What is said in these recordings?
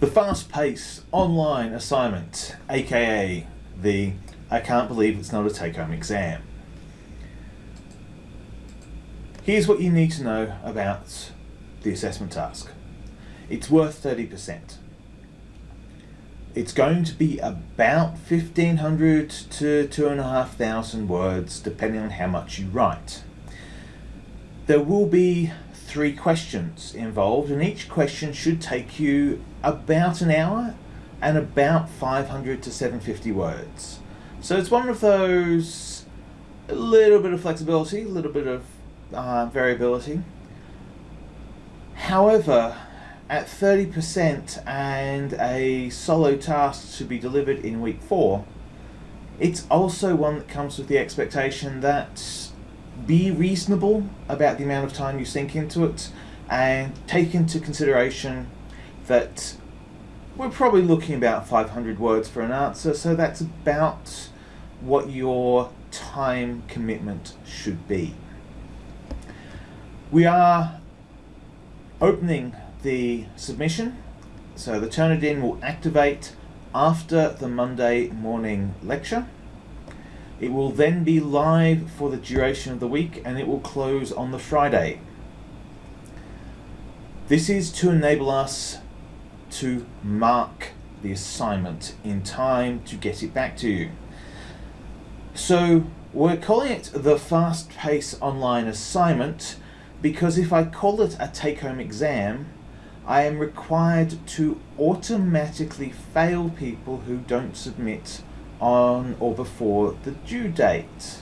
The fast-paced online assignment, aka the I can't believe it's not a take-home exam. Here's what you need to know about the assessment task. It's worth 30%. It's going to be about 1500 to 2500 words depending on how much you write. There will be three questions involved and each question should take you about an hour and about 500 to 750 words. So it's one of those, a little bit of flexibility, a little bit of uh, variability. However, at 30% and a solo task to be delivered in week four, it's also one that comes with the expectation that be reasonable about the amount of time you sink into it and take into consideration that we're probably looking about 500 words for an answer so that's about what your time commitment should be. We are opening the submission so the Turnitin will activate after the Monday morning lecture it will then be live for the duration of the week and it will close on the Friday. This is to enable us to mark the assignment in time to get it back to you. So we're calling it the fast pace online assignment because if I call it a take-home exam, I am required to automatically fail people who don't submit on or before the due date.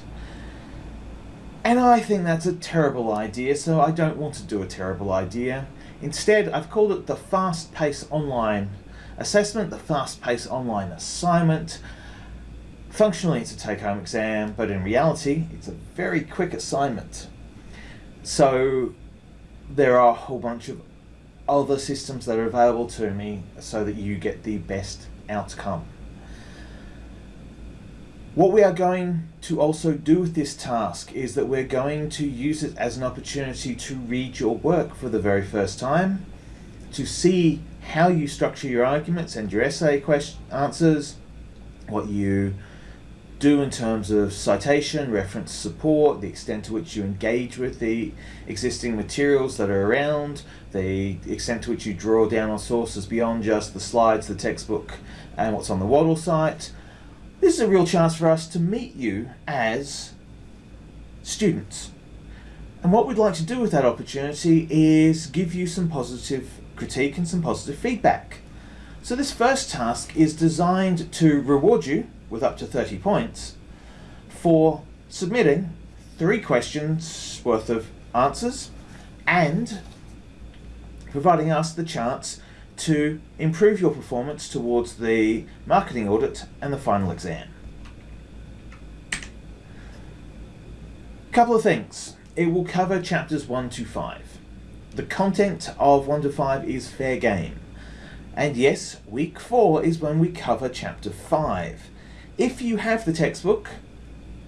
And I think that's a terrible idea, so I don't want to do a terrible idea. Instead, I've called it the Fast Pace Online Assessment, the Fast Pace Online Assignment. Functionally, it's a take-home exam, but in reality, it's a very quick assignment. So there are a whole bunch of other systems that are available to me so that you get the best outcome. What we are going to also do with this task is that we're going to use it as an opportunity to read your work for the very first time, to see how you structure your arguments and your essay answers, what you do in terms of citation, reference support, the extent to which you engage with the existing materials that are around, the extent to which you draw down on sources beyond just the slides, the textbook, and what's on the Wattle site, this is a real chance for us to meet you as students. And what we'd like to do with that opportunity is give you some positive critique and some positive feedback. So this first task is designed to reward you with up to 30 points for submitting three questions worth of answers and providing us the chance to improve your performance towards the marketing audit and the final exam. Couple of things. It will cover chapters 1 to 5. The content of 1 to 5 is fair game. And yes, week 4 is when we cover chapter 5. If you have the textbook,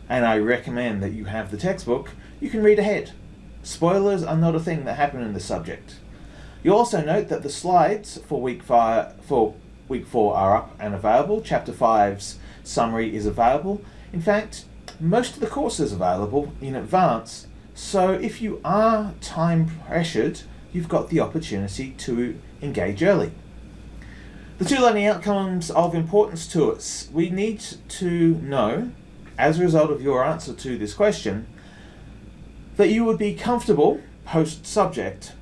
and I recommend that you have the textbook, you can read ahead. Spoilers are not a thing that happen in the subject. You'll also note that the slides for week five for week four are up and available. Chapter 5's summary is available. In fact, most of the course is available in advance. So if you are time pressured, you've got the opportunity to engage early. The two learning outcomes of importance to us. We need to know, as a result of your answer to this question, that you would be comfortable post-subject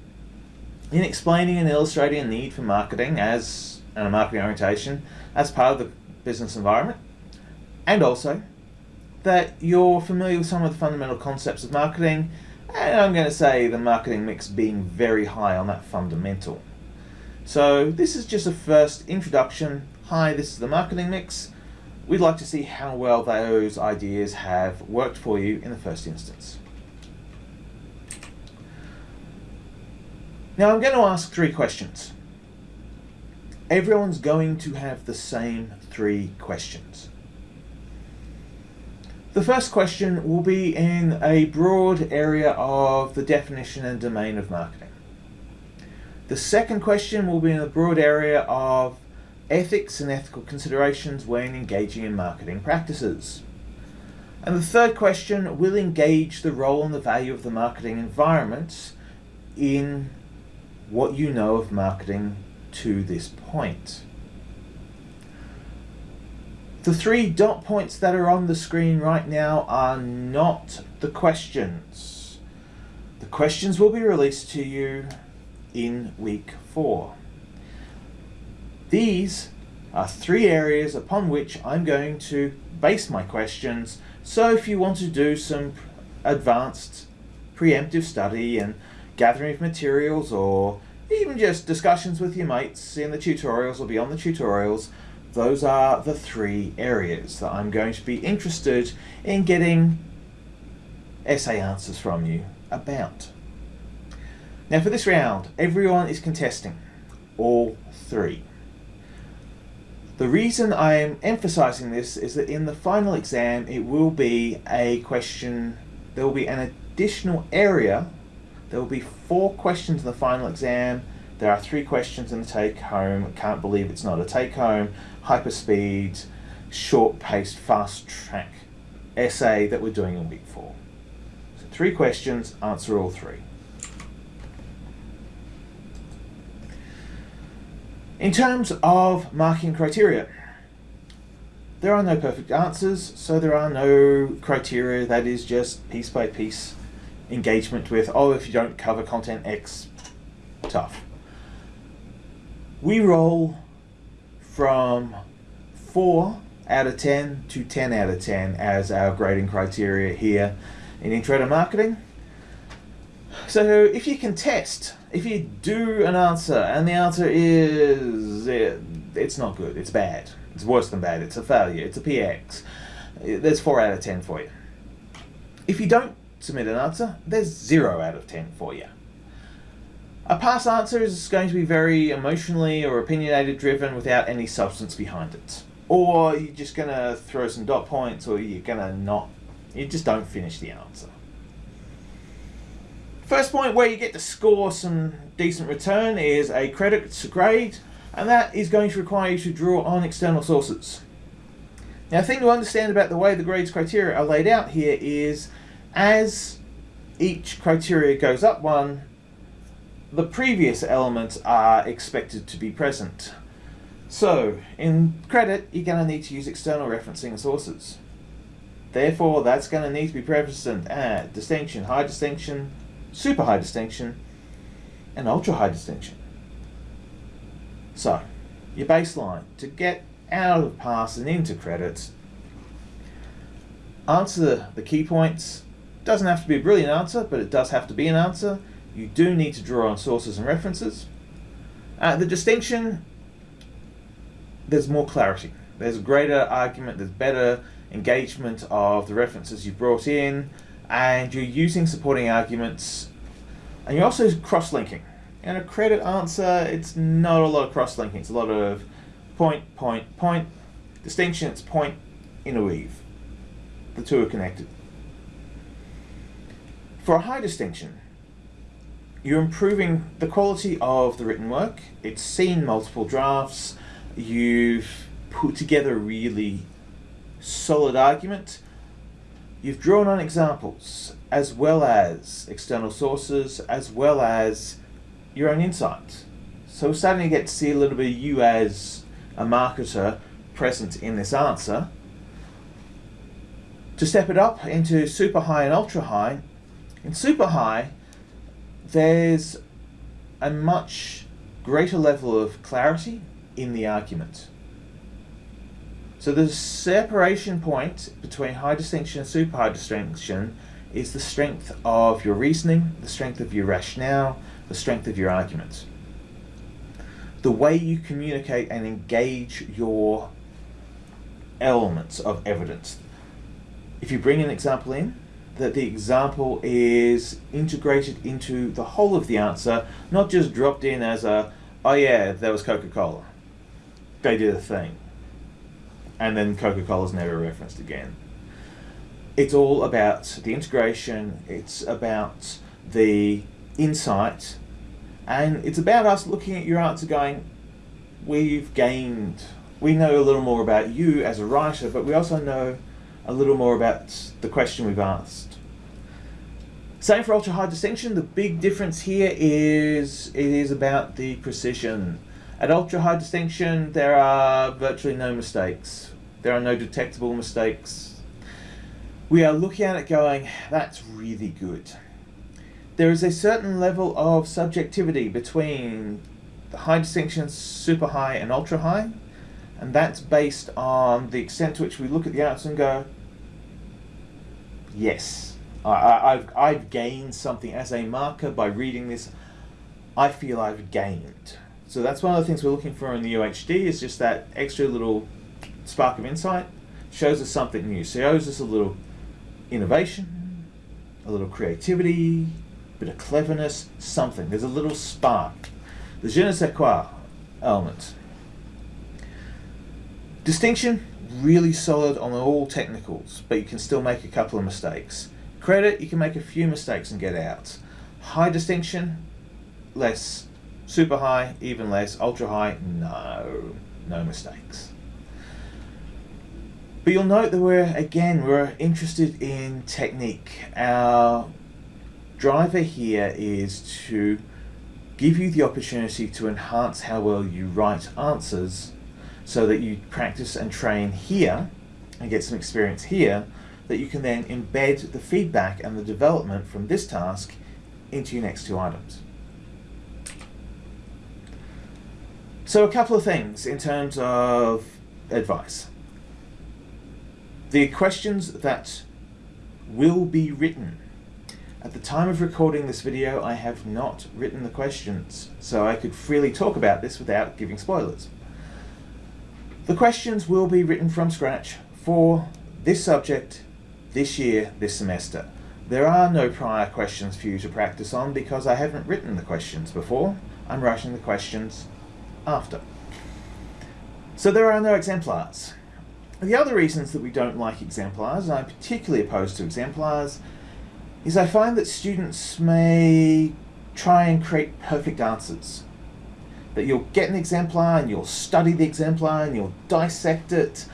in explaining and illustrating a need for marketing as and a marketing orientation as part of the business environment, and also that you're familiar with some of the fundamental concepts of marketing, and I'm going to say the marketing mix being very high on that fundamental. So this is just a first introduction. Hi, this is the marketing mix. We'd like to see how well those ideas have worked for you in the first instance. Now I'm going to ask three questions. Everyone's going to have the same three questions. The first question will be in a broad area of the definition and domain of marketing. The second question will be in the broad area of ethics and ethical considerations when engaging in marketing practices. And the third question will engage the role and the value of the marketing environment in what you know of marketing to this point. The three dot points that are on the screen right now are not the questions. The questions will be released to you in week four. These are three areas upon which I'm going to base my questions. So if you want to do some advanced preemptive study and gathering of materials or even just discussions with your mates in the tutorials or beyond the tutorials, those are the three areas that I'm going to be interested in getting essay answers from you about. Now for this round, everyone is contesting all three. The reason I am emphasizing this is that in the final exam it will be a question, there will be an additional area, there will be four questions in the final exam, there are three questions in the take home, can't believe it's not a take home, hyperspeed, short paced, fast track essay that we're doing in week four. So three questions, answer all three. In terms of marking criteria, there are no perfect answers, so there are no criteria that is just piece by piece engagement with, oh, if you don't cover content X, tough. We roll from 4 out of 10 to 10 out of 10 as our grading criteria here in Intro to Marketing. So if you can test if you do an answer and the answer is it, it's not good, it's bad, it's worse than bad, it's a failure, it's a PX, eh, there's 4 out of 10 for you. If you don't submit an answer, there's 0 out of 10 for you. A pass answer is going to be very emotionally or opinionated driven without any substance behind it. Or you're just going to throw some dot points or you're going to not, you just don't finish the answer. First point where you get to score some decent return is a credit grade, and that is going to require you to draw on external sources. Now, the thing to understand about the way the grades criteria are laid out here is as each criteria goes up one, the previous elements are expected to be present. So, in credit, you're going to need to use external referencing sources. Therefore, that's going to need to be present at distinction, high distinction, super high distinction, and ultra high distinction. So, your baseline to get out of pass and into credits, answer the key points. Doesn't have to be a brilliant answer, but it does have to be an answer. You do need to draw on sources and references. Uh, the distinction, there's more clarity. There's greater argument, there's better engagement of the references you brought in, and you're using supporting arguments and you're also cross-linking. In a credit answer, it's not a lot of cross-linking. It's a lot of point, point, point, distinction, it's point, interweave. The two are connected. For a high distinction, you're improving the quality of the written work. It's seen multiple drafts. You've put together a really solid argument You've drawn on examples as well as external sources as well as your own insight. So we're starting to get to see a little bit of you as a marketer present in this answer. To step it up into super high and ultra high, in super high there's a much greater level of clarity in the argument. So the separation point between high distinction and super high distinction is the strength of your reasoning, the strength of your rationale, the strength of your arguments. The way you communicate and engage your elements of evidence. If you bring an example in, that the example is integrated into the whole of the answer, not just dropped in as a, oh yeah, there was Coca-Cola. They did a thing and then Coca-Cola's never referenced again. It's all about the integration, it's about the insight, And it's about us looking at your answer going, we've gained, we know a little more about you as a writer, but we also know a little more about the question we've asked. Same for ultra high distinction. The big difference here is it is about the precision. At ultra high distinction, there are virtually no mistakes. There are no detectable mistakes. We are looking at it going, that's really good. There is a certain level of subjectivity between the high distinction, super high, and ultra high, and that's based on the extent to which we look at the answer and go, yes, I, have I've gained something as a marker by reading this. I feel I've gained. So that's one of the things we're looking for in the UHD is just that extra little spark of insight. Shows us something new. Shows us a little innovation, a little creativity, a bit of cleverness, something. There's a little spark. The je ne sais quoi element. Distinction, really solid on all technicals, but you can still make a couple of mistakes. Credit, you can make a few mistakes and get out. High distinction, less. Super high, even less. Ultra high, no. No mistakes. But you'll note that we're, again, we're interested in technique. Our driver here is to give you the opportunity to enhance how well you write answers so that you practice and train here and get some experience here that you can then embed the feedback and the development from this task into your next two items. So a couple of things in terms of advice. The questions that will be written. At the time of recording this video, I have not written the questions, so I could freely talk about this without giving spoilers. The questions will be written from scratch for this subject this year, this semester. There are no prior questions for you to practice on because I haven't written the questions before. I'm writing the questions after. So there are no exemplars. The other reasons that we don't like exemplars, and I'm particularly opposed to exemplars, is I find that students may try and create perfect answers. That you'll get an exemplar and you'll study the exemplar and you'll dissect it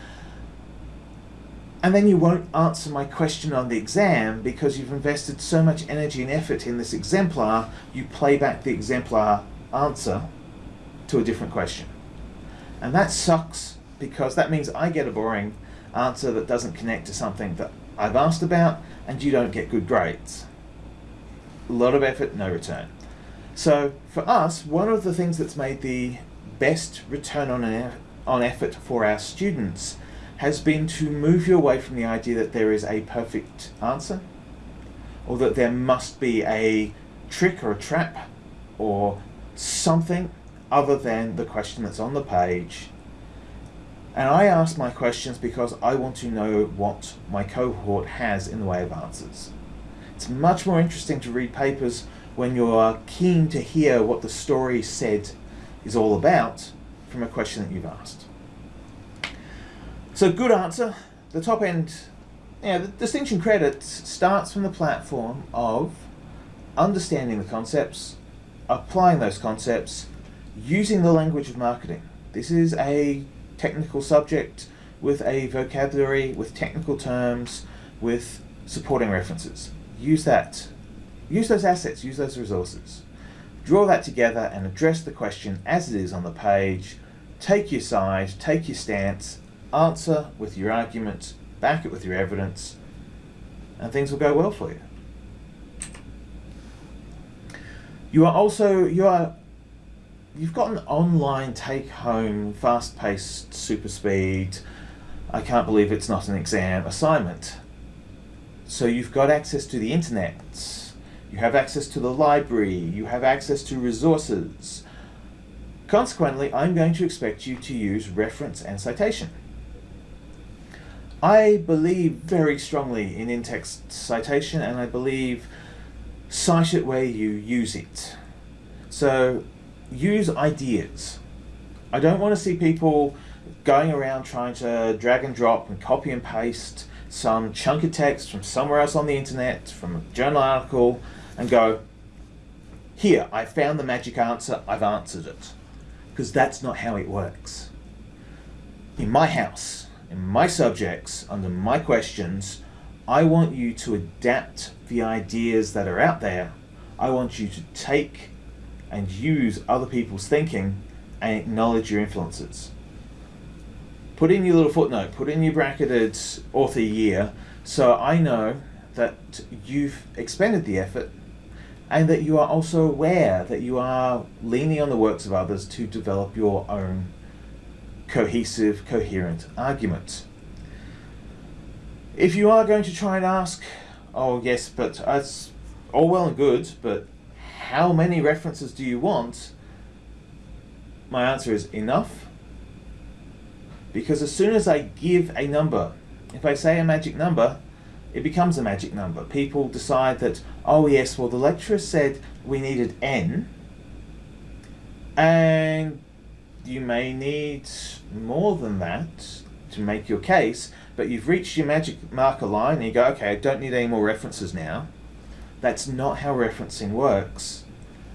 and then you won't answer my question on the exam because you've invested so much energy and effort in this exemplar, you play back the exemplar answer to a different question. And that sucks because that means I get a boring answer that doesn't connect to something that I've asked about and you don't get good grades. A lot of effort, no return. So for us, one of the things that's made the best return on, on effort for our students has been to move you away from the idea that there is a perfect answer or that there must be a trick or a trap or something other than the question that's on the page. And I ask my questions because I want to know what my cohort has in the way of answers. It's much more interesting to read papers when you're keen to hear what the story said is all about from a question that you've asked. So good answer. The top end, yeah, the distinction credit starts from the platform of understanding the concepts, applying those concepts, using the language of marketing. This is a technical subject with a vocabulary, with technical terms, with supporting references. Use that. Use those assets, use those resources. Draw that together and address the question as it is on the page. Take your side, take your stance, answer with your argument, back it with your evidence, and things will go well for you. You are also, you are, you've got an online take-home, fast-paced, super speed, I can't believe it's not an exam assignment. So you've got access to the internet, you have access to the library, you have access to resources. Consequently, I'm going to expect you to use reference and citation. I believe very strongly in in-text citation and I believe cite it where you use it. So use ideas. I don't want to see people going around trying to drag and drop and copy and paste some chunk of text from somewhere else on the internet, from a journal article, and go, here, I found the magic answer, I've answered it. Because that's not how it works. In my house, in my subjects, under my questions, I want you to adapt the ideas that are out there. I want you to take and use other people's thinking and acknowledge your influences. Put in your little footnote, put in your bracketed author year, so I know that you've expended the effort and that you are also aware that you are leaning on the works of others to develop your own cohesive, coherent argument. If you are going to try and ask, oh yes, but that's all well and good, but how many references do you want? My answer is enough. Because as soon as I give a number, if I say a magic number, it becomes a magic number. People decide that, oh yes, well the lecturer said we needed n, and you may need more than that to make your case, but you've reached your magic marker line and you go, okay, I don't need any more references now. That's not how referencing works.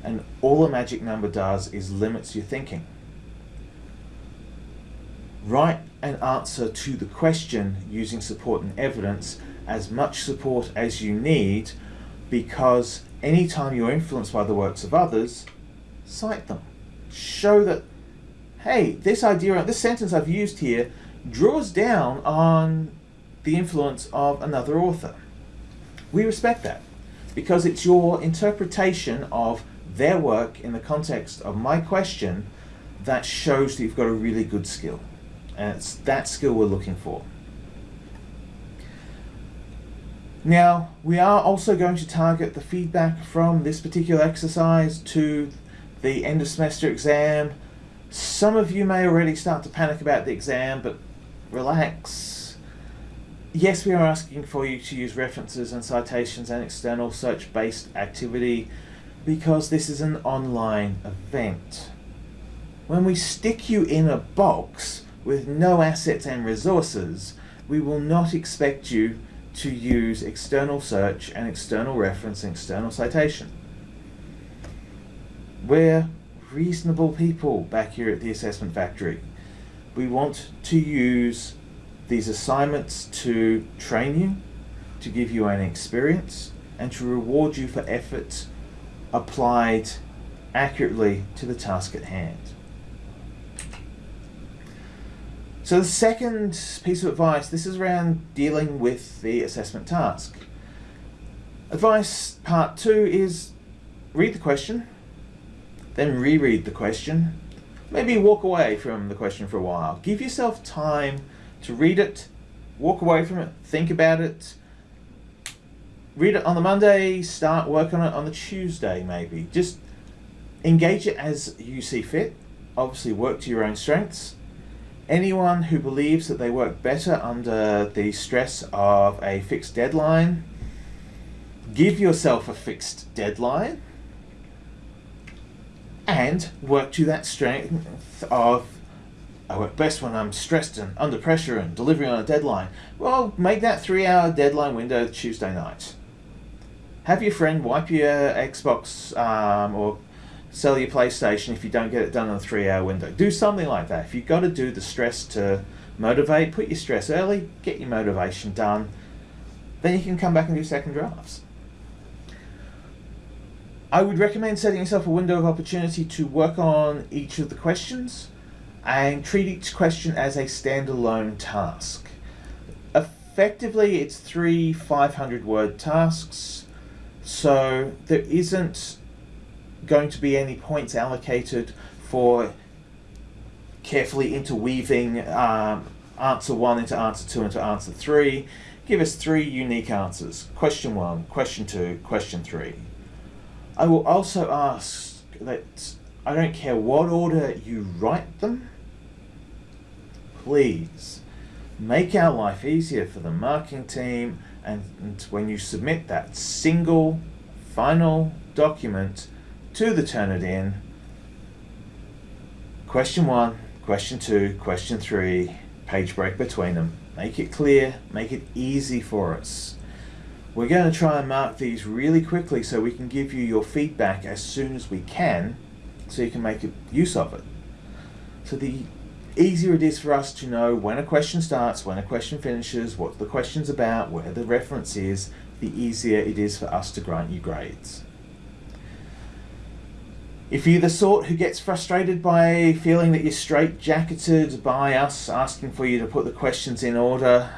And all a magic number does is limits your thinking. Write an answer to the question using support and evidence as much support as you need because anytime you're influenced by the works of others, cite them. Show that, hey, this idea, this sentence I've used here draws down on the influence of another author. We respect that because it's your interpretation of their work in the context of my question that shows that you've got a really good skill. And it's that skill we're looking for. Now, we are also going to target the feedback from this particular exercise to the end of semester exam. Some of you may already start to panic about the exam, but relax. Yes, we are asking for you to use references and citations and external search-based activity because this is an online event. When we stick you in a box with no assets and resources, we will not expect you to use external search and external reference and external citation. We're reasonable people back here at the Assessment Factory. We want to use these assignments to train you, to give you an experience, and to reward you for efforts applied accurately to the task at hand. So the second piece of advice, this is around dealing with the assessment task. Advice part two is read the question, then reread the question, maybe walk away from the question for a while. Give yourself time to read it, walk away from it, think about it, read it on the Monday, start work on it on the Tuesday maybe. Just engage it as you see fit. Obviously work to your own strengths Anyone who believes that they work better under the stress of a fixed deadline, give yourself a fixed deadline and work to that strength of I work best when I'm stressed and under pressure and delivering on a deadline. Well, make that three hour deadline window Tuesday night. Have your friend wipe your Xbox um, or sell your PlayStation if you don't get it done in a three hour window. Do something like that. If you've got to do the stress to motivate, put your stress early, get your motivation done, then you can come back and do second drafts. I would recommend setting yourself a window of opportunity to work on each of the questions and treat each question as a standalone task. Effectively, it's three 500 word tasks, so there isn't going to be any points allocated for carefully interweaving um, answer one into answer two into answer three. Give us three unique answers. Question one, question two, question three. I will also ask that I don't care what order you write them, please make our life easier for the marking team and, and when you submit that single final document to the Turnitin. Question one, question two, question three, page break between them. Make it clear, make it easy for us. We're going to try and mark these really quickly so we can give you your feedback as soon as we can so you can make use of it. So the easier it is for us to know when a question starts, when a question finishes, what the question's about, where the reference is, the easier it is for us to grant you grades. If you're the sort who gets frustrated by feeling that you're straight-jacketed by us asking for you to put the questions in order,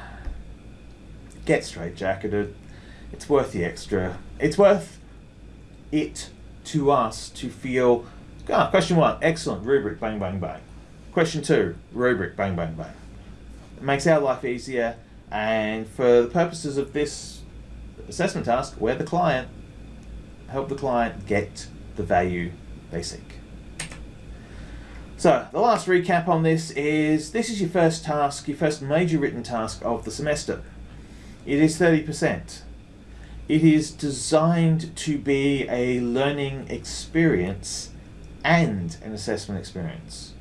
get straight-jacketed. It's worth the extra. It's worth it to us to feel, ah, question one, excellent, rubric, bang, bang, bang. Question two, rubric, bang, bang, bang. It makes our life easier, and for the purposes of this assessment task, we're the client, help the client get the value they seek. So, the last recap on this is this is your first task, your first major written task of the semester. It is 30%. It is designed to be a learning experience and an assessment experience.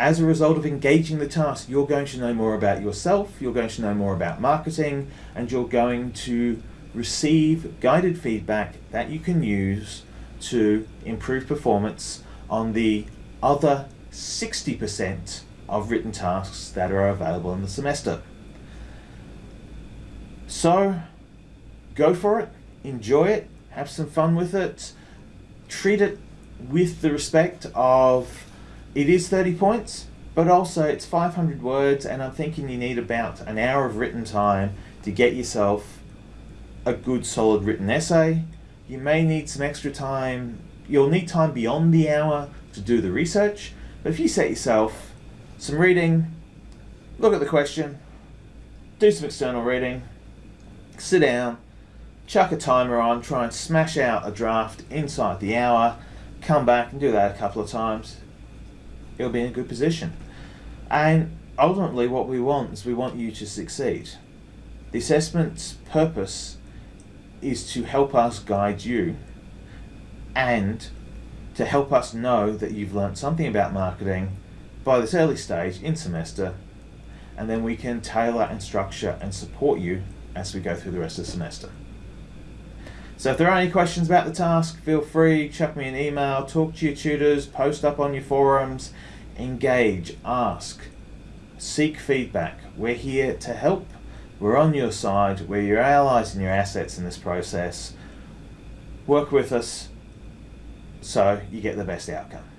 As a result of engaging the task, you're going to know more about yourself, you're going to know more about marketing, and you're going to receive guided feedback that you can use to improve performance on the other 60% of written tasks that are available in the semester. So go for it, enjoy it, have some fun with it, treat it with the respect of it is 30 points, but also it's 500 words, and I'm thinking you need about an hour of written time to get yourself a good solid written essay. You may need some extra time, you'll need time beyond the hour to do the research, but if you set yourself some reading, look at the question, do some external reading, sit down, chuck a timer on, try and smash out a draft inside the hour, come back and do that a couple of times. You'll be in a good position. And ultimately what we want is we want you to succeed. The assessment's purpose is to help us guide you and to help us know that you've learnt something about marketing by this early stage in semester and then we can tailor and structure and support you as we go through the rest of the semester. So if there are any questions about the task, feel free, chuck me an email, talk to your tutors, post up on your forums, engage, ask, seek feedback. We're here to help. We're on your side. We're your allies and your assets in this process. Work with us so you get the best outcome.